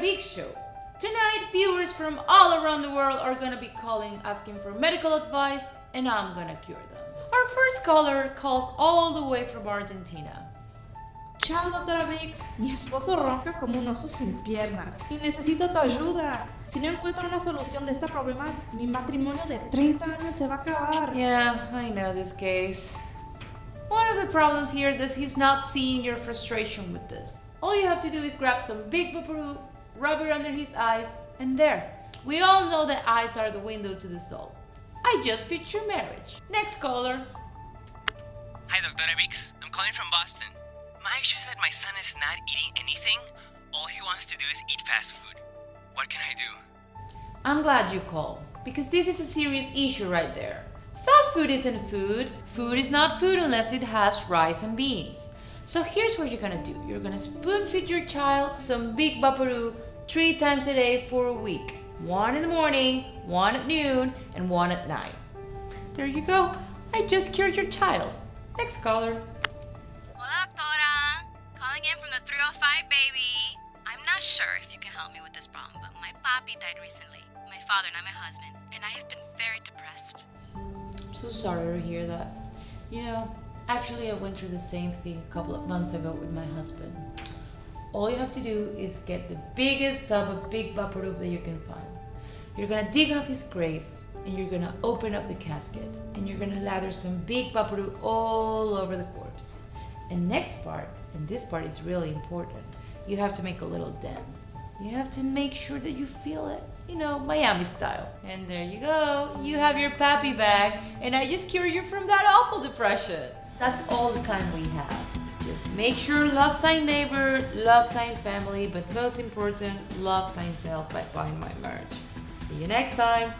big show. Tonight, viewers from all around the world are gonna be calling asking for medical advice, and I'm gonna cure them. Our first caller calls all the way from Argentina. Chao, doctora Vix. Mi esposo ronca como un oso sin piernas y necesito tu ayuda. Si no encuentro una solución de este problema, mi matrimonio de 30 años se va a acabar. Yeah, I know this case. One of the problems here is that he's not seeing your frustration with this. All you have to do is grab some Vicks VapoRub, rub it under his eyes, and there. We all know that eyes are the window to the soul. I just your marriage. Next caller. Hi, Dr. Vix. I'm calling from Boston. My issue is that my son is not eating anything. All he wants to do is eat fast food. What can I do? I'm glad you called because this is a serious issue right there. Fast food isn't food. Food is not food unless it has rice and beans. So here's what you're gonna do. You're gonna spoon feed your child some Vicks VapoRub three times a day for a week. One in the morning, one at noon, and one at night. There you go. I just cured your child. Next caller. Hola, doctora. Calling in from the 305, baby. I'm not sure if you can help me with this problem, but my papi died recently. My father, not my husband, and I have been very depressed. I'm so sorry to hear that. You know, actually, I went through the same thing a couple of months ago with my husband. All you have to do is get the biggest tub of Vicks VapoRub that you can find. You're gonna dig up his grave and you're gonna open up the casket and you're gonna lather some Vicks VapoRub all over the corpse. And next part, and this part is really important, you have to make a little dance. You have to make sure that you feel it, you know, Miami style. And there you go, you have your pappy bag, and I just cured you from that awful depression. That's all the time we have. Just make sure love thy neighbor, love thy family, but most important, love thyself by buying my merch. See you next time.